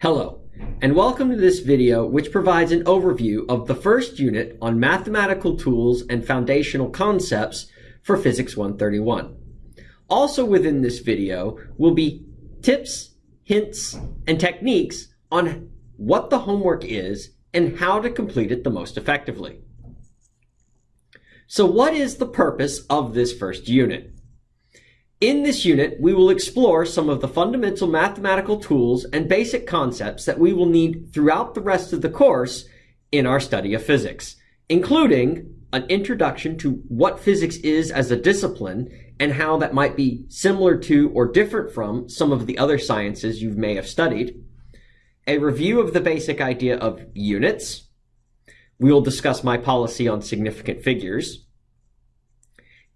Hello, and welcome to this video which provides an overview of the first unit on mathematical tools and foundational concepts for Physics 131. Also within this video will be tips, hints, and techniques on what the homework is and how to complete it the most effectively. So what is the purpose of this first unit? In this unit, we will explore some of the fundamental mathematical tools and basic concepts that we will need throughout the rest of the course in our study of physics, including an introduction to what physics is as a discipline and how that might be similar to or different from some of the other sciences you may have studied, a review of the basic idea of units, we will discuss my policy on significant figures,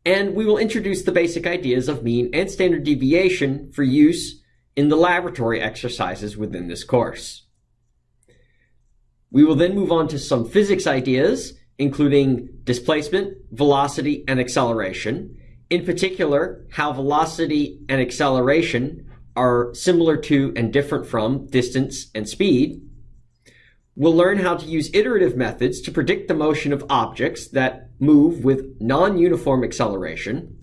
and we will introduce the basic ideas of mean and standard deviation for use in the laboratory exercises within this course. We will then move on to some physics ideas, including displacement, velocity, and acceleration. In particular, how velocity and acceleration are similar to and different from distance and speed. We'll learn how to use iterative methods to predict the motion of objects that move with non-uniform acceleration.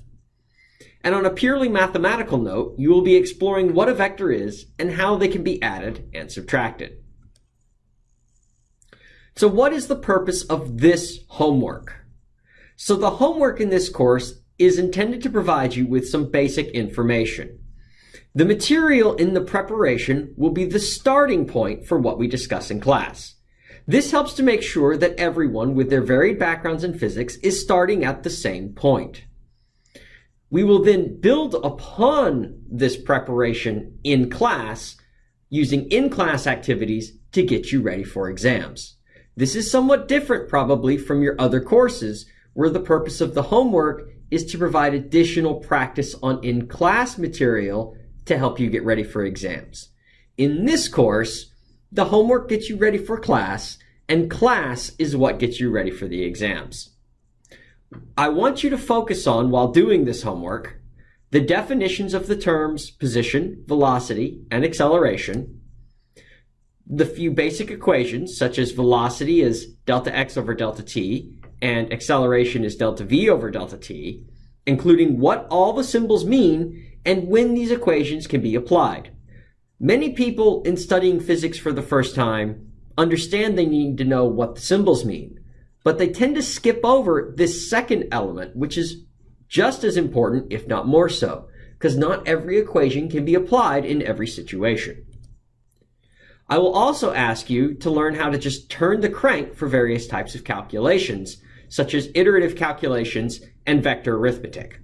And on a purely mathematical note, you will be exploring what a vector is and how they can be added and subtracted. So what is the purpose of this homework? So the homework in this course is intended to provide you with some basic information. The material in the preparation will be the starting point for what we discuss in class. This helps to make sure that everyone with their varied backgrounds in physics is starting at the same point. We will then build upon this preparation in class using in-class activities to get you ready for exams. This is somewhat different probably from your other courses where the purpose of the homework is to provide additional practice on in-class material to help you get ready for exams. In this course, the homework gets you ready for class, and class is what gets you ready for the exams. I want you to focus on, while doing this homework, the definitions of the terms position, velocity, and acceleration, the few basic equations, such as velocity is delta x over delta t, and acceleration is delta v over delta t, including what all the symbols mean and when these equations can be applied. Many people in studying physics for the first time understand they need to know what the symbols mean, but they tend to skip over this second element, which is just as important, if not more so, because not every equation can be applied in every situation. I will also ask you to learn how to just turn the crank for various types of calculations, such as iterative calculations and vector arithmetic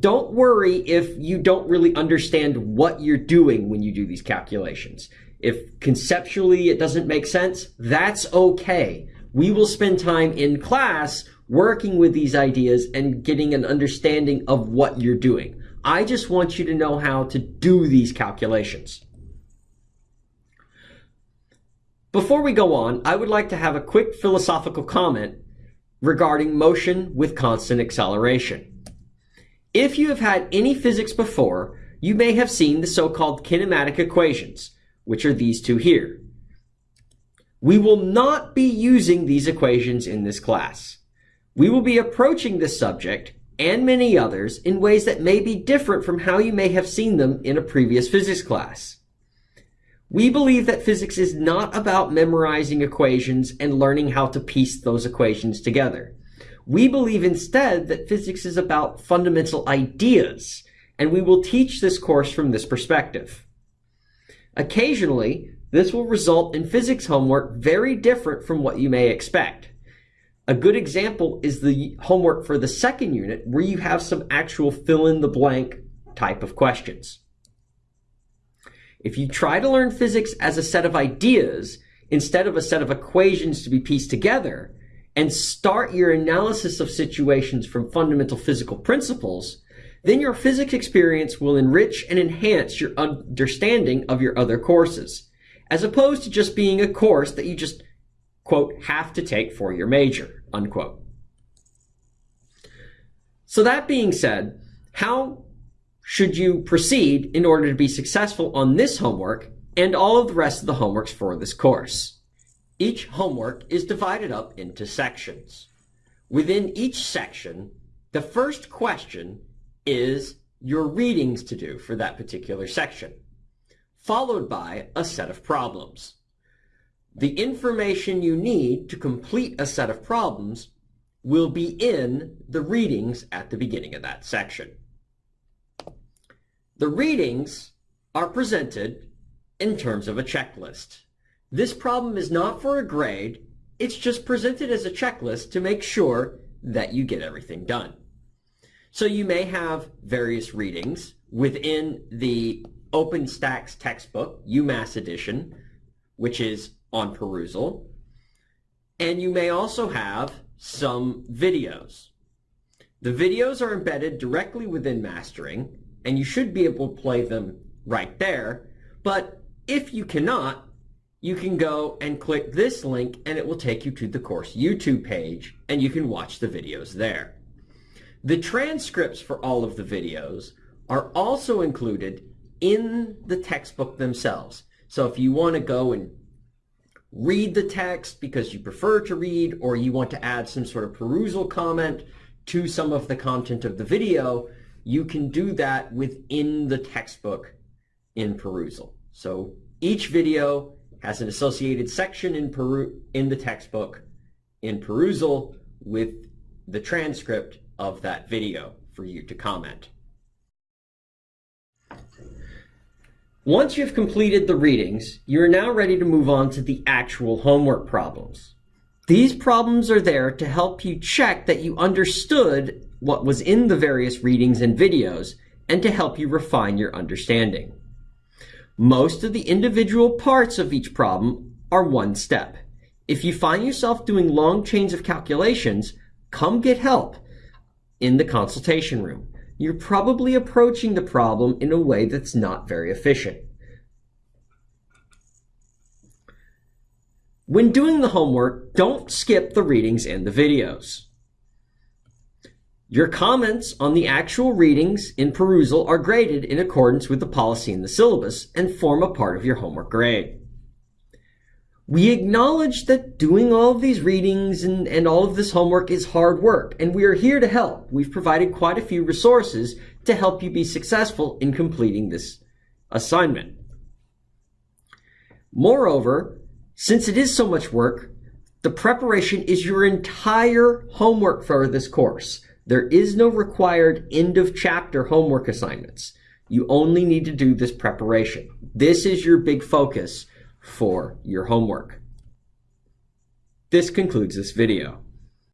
don't worry if you don't really understand what you're doing when you do these calculations. If conceptually it doesn't make sense, that's okay. We will spend time in class working with these ideas and getting an understanding of what you're doing. I just want you to know how to do these calculations. Before we go on, I would like to have a quick philosophical comment regarding motion with constant acceleration. If you have had any physics before, you may have seen the so-called kinematic equations, which are these two here. We will not be using these equations in this class. We will be approaching this subject and many others in ways that may be different from how you may have seen them in a previous physics class. We believe that physics is not about memorizing equations and learning how to piece those equations together. We believe instead that physics is about fundamental ideas, and we will teach this course from this perspective. Occasionally, this will result in physics homework very different from what you may expect. A good example is the homework for the second unit where you have some actual fill-in-the-blank type of questions. If you try to learn physics as a set of ideas instead of a set of equations to be pieced together, and start your analysis of situations from fundamental physical principles, then your physics experience will enrich and enhance your understanding of your other courses, as opposed to just being a course that you just, quote, have to take for your major, unquote. So that being said, how should you proceed in order to be successful on this homework and all of the rest of the homeworks for this course. Each homework is divided up into sections. Within each section, the first question is your readings to do for that particular section, followed by a set of problems. The information you need to complete a set of problems will be in the readings at the beginning of that section. The readings are presented in terms of a checklist. This problem is not for a grade, it's just presented as a checklist to make sure that you get everything done. So you may have various readings within the OpenStax textbook, UMass edition, which is on Perusall. And you may also have some videos. The videos are embedded directly within mastering, and you should be able to play them right there. But if you cannot, you can go and click this link and it will take you to the course YouTube page and you can watch the videos there. The transcripts for all of the videos are also included in the textbook themselves. So if you want to go and read the text because you prefer to read or you want to add some sort of Perusall comment to some of the content of the video, you can do that within the textbook in Perusall. So each video has an associated section in, peru in the textbook in Perusall with the transcript of that video for you to comment. Once you've completed the readings, you are now ready to move on to the actual homework problems. These problems are there to help you check that you understood what was in the various readings and videos and to help you refine your understanding. Most of the individual parts of each problem are one step. If you find yourself doing long chains of calculations, come get help in the consultation room you're probably approaching the problem in a way that's not very efficient. When doing the homework, don't skip the readings and the videos. Your comments on the actual readings in Perusall are graded in accordance with the policy in the syllabus and form a part of your homework grade. We acknowledge that doing all of these readings and, and all of this homework is hard work, and we are here to help. We've provided quite a few resources to help you be successful in completing this assignment. Moreover, since it is so much work, the preparation is your entire homework for this course. There is no required end of chapter homework assignments. You only need to do this preparation. This is your big focus for your homework. This concludes this video.